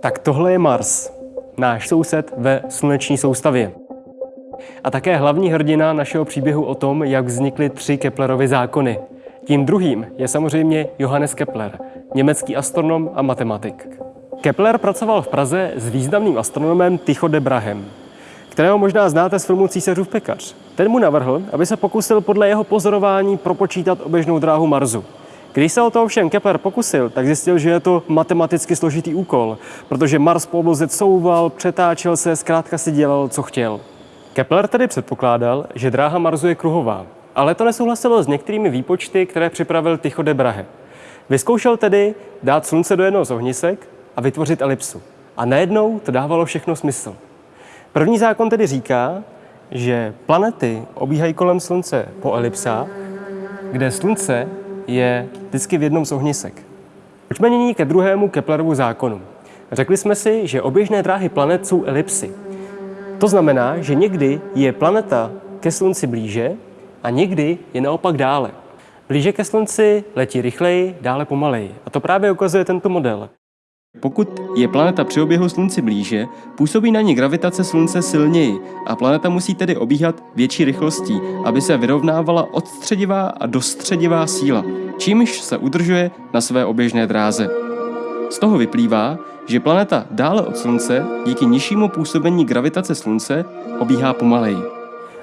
Tak tohle je Mars, náš soused ve sluneční soustavě. A také hlavní hrdina našeho příběhu o tom, jak vznikly tři Keplerovy zákony. Tím druhým je samozřejmě Johannes Kepler, německý astronom a matematik. Kepler pracoval v Praze s významným astronomem Tycho de Brahem, kterého možná znáte z filmu Císařův pekař. Ten mu navrhl, aby se pokusil podle jeho pozorování propočítat oběžnou dráhu Marsu. Když se o to ovšem Kepler pokusil, tak zjistil, že je to matematicky složitý úkol, protože Mars po obloze couval, přetáčel se, zkrátka si dělal, co chtěl. Kepler tedy předpokládal, že dráha Marsu je kruhová, ale to nesouhlasilo s některými výpočty, které připravil Tycho de Brahe. Vyzkoušel tedy dát slunce do jednoho z ohnisek a vytvořit elipsu. A najednou to dávalo všechno smysl. První zákon tedy říká, že planety obíhají kolem Slunce po elipsách, kde Slunce je vždycky v jednom z ohnisek. Pojďme nyní ke druhému Keplerovu zákonu. Řekli jsme si, že oběžné dráhy planet jsou elipsy. To znamená, že někdy je planeta ke Slunci blíže a někdy je naopak dále. Blíže ke Slunci letí rychleji, dále pomaleji. A to právě ukazuje tento model. Pokud je planeta při oběhu Slunci blíže, působí na ní gravitace Slunce silněji a planeta musí tedy obíhat větší rychlostí, aby se vyrovnávala odstředivá a dostředivá síla, čímž se udržuje na své oběžné dráze. Z toho vyplývá, že planeta dále od Slunce díky nižšímu působení gravitace Slunce obíhá pomaleji.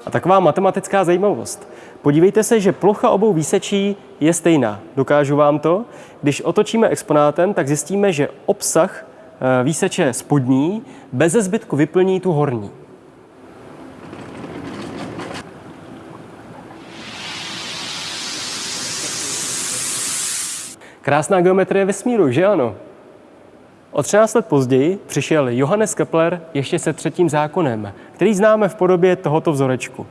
A taková matematická zajímavost. Podívejte se, že plocha obou výsečí je stejná. Dokážu vám to? Když otočíme exponátem, tak zjistíme, že obsah eh, výseče spodní bez zbytku vyplní tu horní. Krásná geometrie vesmíru, že ano? O 13 let později přišel Johannes Kepler ještě se třetím zákonem, který známe v podobě tohoto vzorečku.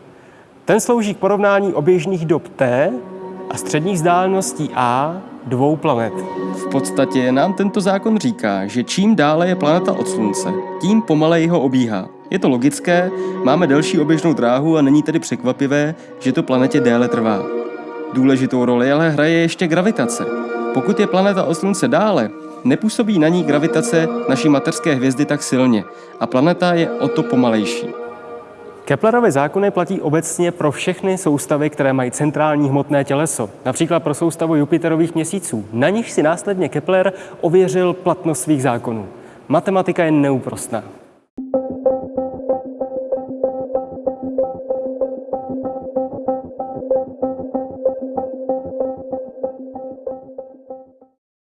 Ten slouží k porovnání oběžných dob T a středních vzdáleností A dvou planet. V podstatě nám tento zákon říká, že čím dále je planeta od Slunce, tím pomaleji ho obíhá. Je to logické, máme delší oběžnou dráhu a není tedy překvapivé, že to planetě déle trvá. Důležitou roli ale hraje ještě gravitace. Pokud je planeta od Slunce dále, nepůsobí na ní gravitace naší materské hvězdy tak silně a planeta je o to pomalejší. Keplerovy zákony platí obecně pro všechny soustavy, které mají centrální hmotné těleso, například pro soustavu Jupiterových měsíců. Na nich si následně Kepler ověřil platnost svých zákonů. Matematika je neúprostná.